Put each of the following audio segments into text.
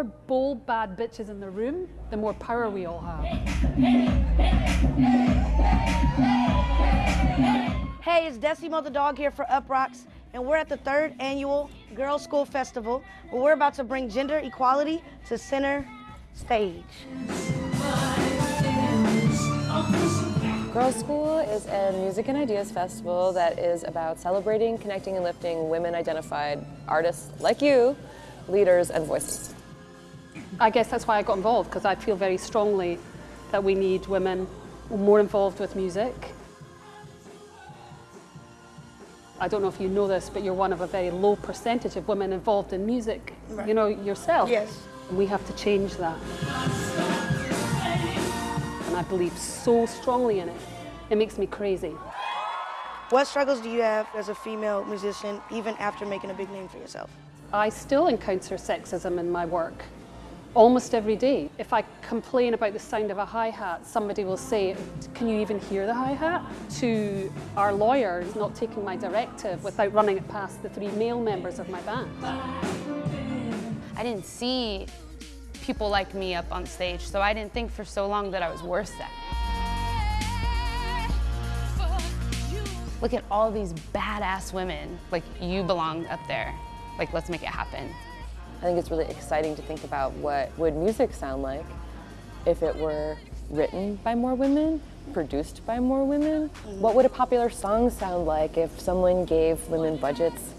more bold, bad bitches in the room, the more power we all have. Hey, it's Decimo the dog here for Uproxx, and we're at the third annual Girls School Festival, where we're about to bring gender equality to center stage. Girls School is a music and ideas festival that is about celebrating, connecting, and lifting women-identified artists like you, leaders, and voices. I guess that's why I got involved, because I feel very strongly that we need women more involved with music. I don't know if you know this, but you're one of a very low percentage of women involved in music, Right. you know, yourself. Yes. We have to change that. And I believe so strongly in it. It makes me crazy. What struggles do you have as a female musician, even after making a big name for yourself? I still encounter sexism in my work almost every day. If I complain about the sound of a hi-hat, somebody will say, can you even hear the hi-hat? To our lawyers not taking my directive without running it past the three male members of my band. I didn't see people like me up on stage, so I didn't think for so long that I was worth that. Look at all these badass women. Like, you belong up there. Like, let's make it happen. I think it's really exciting to think about what would music sound like if it were written by more women, produced by more women. What would a popular song sound like if someone gave women budgets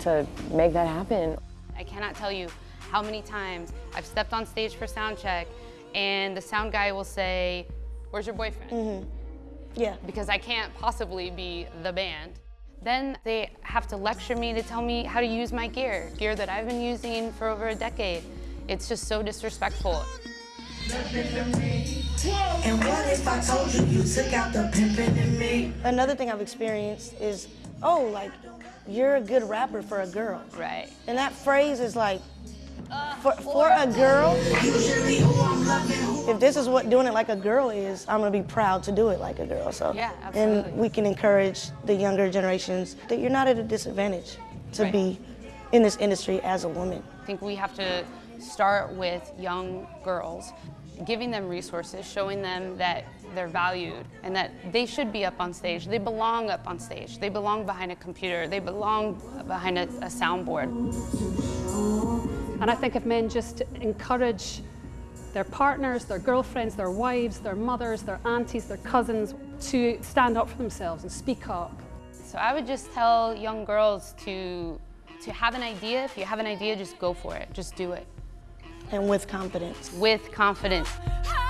to make that happen? I cannot tell you how many times I've stepped on stage for sound check and the sound guy will say, where's your boyfriend? Mm-hmm. Yeah. Because I can't possibly be the band. Then they have to lecture me to tell me how to use my gear, gear that I've been using for over a decade. It's just so disrespectful. And what if I told you you took out the pimpin' in me? Another thing I've experienced is, oh, like, you're a good rapper for a girl. Right. And that phrase is like, uh, for, for a girl, Usually who I'm loving, who if this is what doing it like a girl is, I'm gonna be proud to do it like a girl. So, Yeah, absolutely. and we can encourage the younger generations that you're not at a disadvantage to Right. be in this industry as a woman. I think we have to start with young girls, giving them resources, showing them that they're valued and that they should be up on stage. They belong up on stage. They belong behind a computer. They belong behind a, a soundboard. And I think if men just encourage their partners, their girlfriends, their wives, their mothers, their aunties, their cousins to stand up for themselves and speak up. So I would just tell young girls to, to have an idea. If you have an idea, just go for it. Just do it And with confidence. with confidence. I